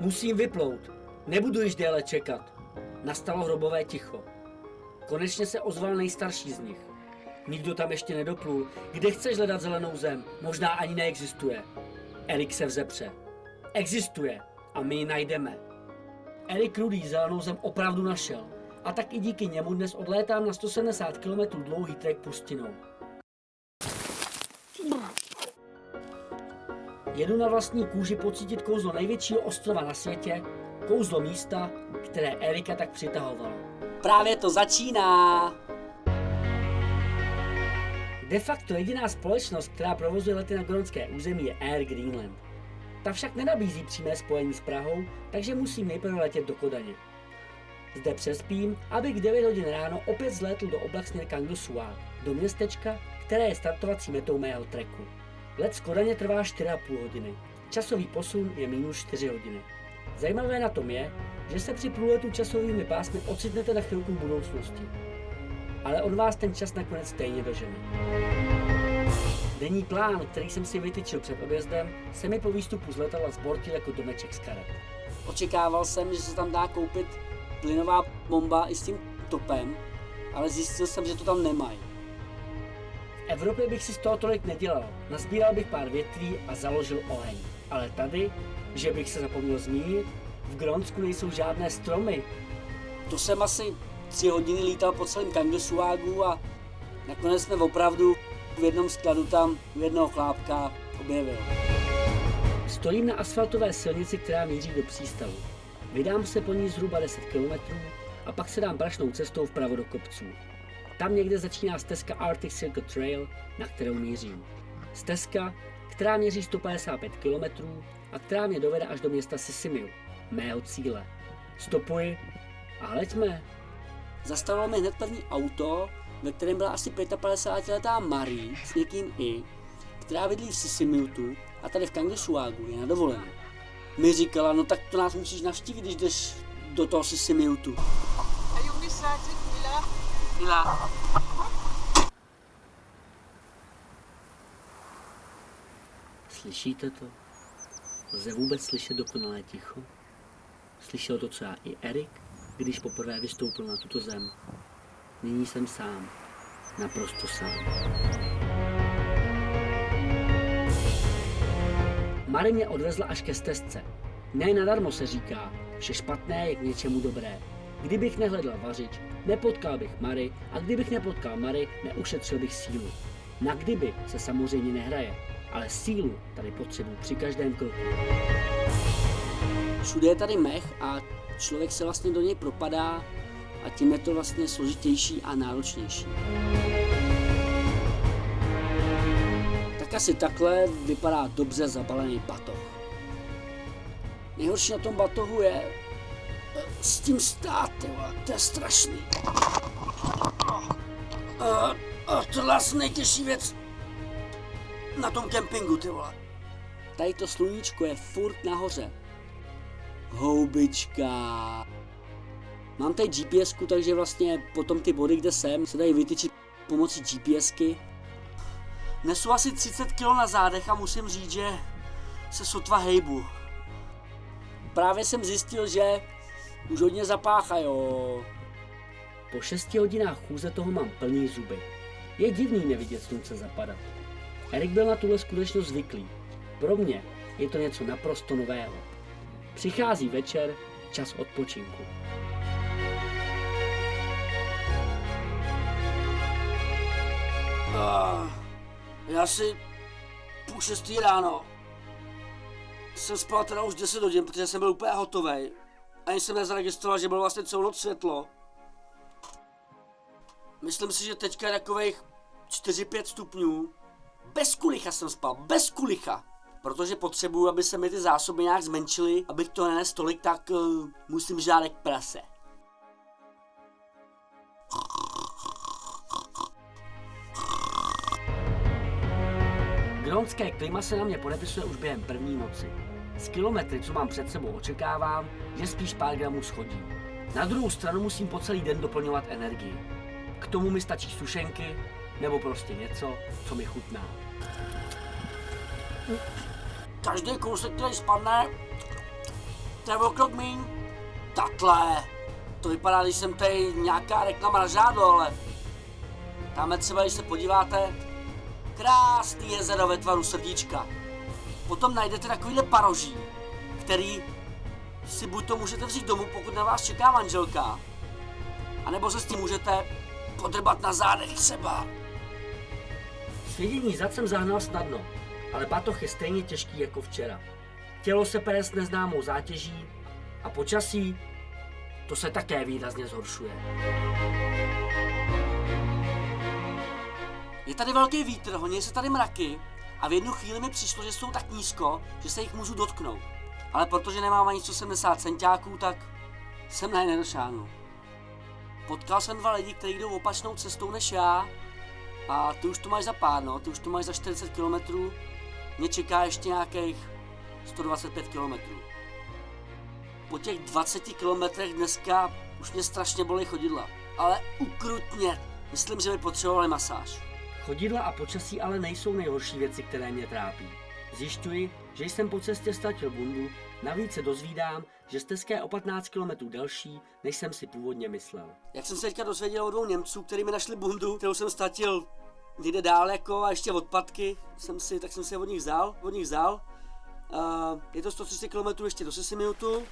Musím vyplout. Nebudu již déle čekat. Nastalo hrobové ticho. Konečně se ozval nejstarší z nich. Nikdo tam ještě nedoplul. Kde chceš hledat zelenou zem? Možná ani neexistuje. Erik se vzepře. Existuje a my ji najdeme. Erik Rudý zelenou zem opravdu našel. A tak i díky němu dnes odlétám na 170 km dlouhý trek pustinou. Jedu na vlastní kůži pocítit kouzlo největšího ostrova na světě, kouzlo místa, které Erika tak přitahovalo. Právě to začíná! De facto jediná společnost, která provozuje lety na gronské území je Air Greenland. Ta však nenabízí přímé spojení s Prahou, takže musím nejprve letět do Kodaně. Zde přespím, abych v 9 hodin ráno opět zlétl do oblak směr Kangusua, do městečka, které je startovací metou mého treku. Let z Kodaně trvá 4,5 hodiny. Časový posun je minus 4 hodiny. Zajímavé na tom je, že se při průletu časovými pásmy ocitnete na chvilku v budoucnosti. Ale on vás ten čas nakonec stejně dožene. Denní plán, který jsem si vytyčil před odjezdem, se mi po výstupu z letadla zbortil jako domeček z karet. Očekával jsem, že se tam dá koupit plynová bomba i s tím topem, ale zjistil jsem, že to tam nemají. V Evropě bych si z toho tolik nedělal. Nazbíral bych pár větví a založil oheň. Ale tady, že bych se zapomněl zmínit, v Gronsku nejsou žádné stromy. To jsem asi tři hodiny lítal po celém Kangosuágu a nakonec jsme opravdu v jednom skladu tam u jednoho chlápka objevil. Stojím na asfaltové silnici, která míří do přístavu. Vydám se po ní zhruba 10 km a pak se dám prašnou cestou vpravo do kopců. Tam někde začíná stezka Arctic Circle Trail, na kterou mířím. Stezka, která měří 155 km a která mě dovede až do města Sisimiu, mého cíle. Stopuji a leďme. Zastavilo mi hned první auto, ve kterém byla asi 55-letá Marie s někým i, která bydlí v Sisimiutu a tady v Kangusuágu je na dovolené. Mi říkala, no tak to nás musíš navštívit, když jdeš do toho Sisimiutu. Mila. Slyšíte to? Lze vůbec slyšet dokonalé ticho? Slyšel to třeba i Erik, když poprvé vystoupil na tuto zem. Nyní jsem sám. Naprosto sám. Mary mě odvezla až ke stezce. Ne nadarmo se říká, vše špatné je k něčemu dobré. Kdybych nehledal vařič, nepotkal bych Mary a kdybych nepotkal Mary, neušetřil bych sílu. Na kdyby se samozřejmě nehraje, ale sílu tady potřebuji při každém kroku. Všude je tady mech a člověk se vlastně do něj propadá a tím je to vlastně složitější a náročnější. Tak asi takhle vypadá dobře zabalený batoh. Nejhorší na tom batohu je s tím stát, to je strašný. A, a tohle je asi nejtěžší věc na tom kempingu, ty vole. Tady to sluníčko je furt nahoře. Houbička. Mám tady gps takže vlastně potom ty body, kde jsem, se dají vytyčit pomocí GPSky. Nesu asi 30 kg na zádech a musím říct, že se sotva hejbu. Právě jsem zjistil, že už hodně zapácha, jo. Po šesti hodinách chůze toho mám plný zuby. Je divný nevidět slunce zapadat. Erik byl na tuhle skutečnost zvyklý. Pro mě je to něco naprosto nového. Přichází večer, čas odpočinku. Ah, já si půl šestý ráno jsem spal teda už 10 hodin, protože jsem byl úplně hotový. Ani jsem nezaregistroval, že bylo vlastně celou noc světlo. Myslím si, že teďka je takových 4-5 stupňů. Bez kulicha jsem spal, bez kulicha. Protože potřebuju, aby se mi ty zásoby nějak zmenšily, abych to nenes tolik, tak uh, musím žádek prase. Gronské klima se na mě podepisuje už během první noci. Z kilometry, co mám před sebou, očekávám, že spíš pár gramů schodí. Na druhou stranu musím po celý den doplňovat energii. K tomu mi stačí sušenky, nebo prostě něco, co mi chutná. Každý kousek, který spadne, to je o krok míň. Tatle, to vypadá, když jsem tady nějaká reklama na žádlo, ale tam třeba, když se podíváte, krásný jezero ve tvaru srdíčka. Potom najdete takovýhle paroží, který si buď to můžete vzít domů, pokud na vás čeká manželka, anebo se s tím můžete podrbat na zádech třeba. Svědění zad jsem zahnal snadno, ale batoh je stejně těžký jako včera. Tělo se pere s neznámou zátěží a počasí to se také výrazně zhoršuje. Je tady velký vítr, honí se tady mraky a v jednu chvíli mi přišlo, že jsou tak nízko, že se jich můžu dotknout. Ale protože nemám ani 170 centiáků, tak jsem na ně. Potkal jsem dva lidi, kteří jdou opačnou cestou než já a ty už to máš za pár, no, ty už to máš za 40 km, mě čeká ještě nějakých 125 km. Po těch 20 kilometrech dneska už mě strašně bolí chodidla, ale ukrutně. Myslím, že by potřebovali masáž. Chodidla a počasí ale nejsou nejhorší věci, které mě trápí. Zjišťuji, že jsem po cestě ztratil bundu, navíc se dozvídám, že stezka je o 15 km delší, než jsem si původně myslel. Jak jsem se teďka dozvěděl od dvou Němců, kteří mi našli bundu, kterou jsem ztratil někde dál jako a ještě odpadky, jsem si, tak jsem si od nich vzal, od nich vzal. Uh, je to 130 km ještě do Sisimiutu.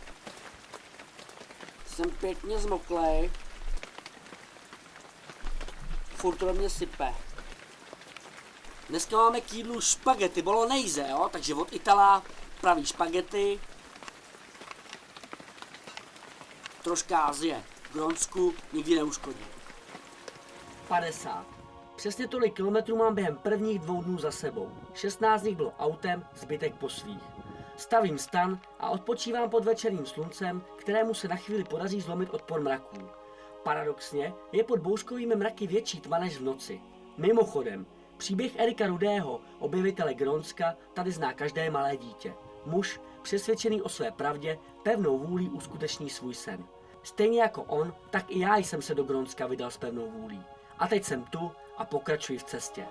Jsem pěkně zmoklej. Furt to mě sype. Dneska máme k jídlu špagety bolognese, jo? takže od Itala praví špagety. Troška Azie. Gronsku nikdy neuškodí. 50. Přesně tolik kilometrů mám během prvních dvou dnů za sebou. 16 z nich bylo autem, zbytek po svých. Stavím stan a odpočívám pod večerním sluncem, kterému se na chvíli podaří zlomit odpor mraků. Paradoxně je pod bouřkovými mraky větší tma než v noci. Mimochodem, Příběh Erika Rudého, objevitele Gronska, tady zná každé malé dítě. Muž, přesvědčený o své pravdě, pevnou vůlí uskuteční svůj sen. Stejně jako on, tak i já jsem se do Gronska vydal s pevnou vůlí. A teď jsem tu a pokračuji v cestě.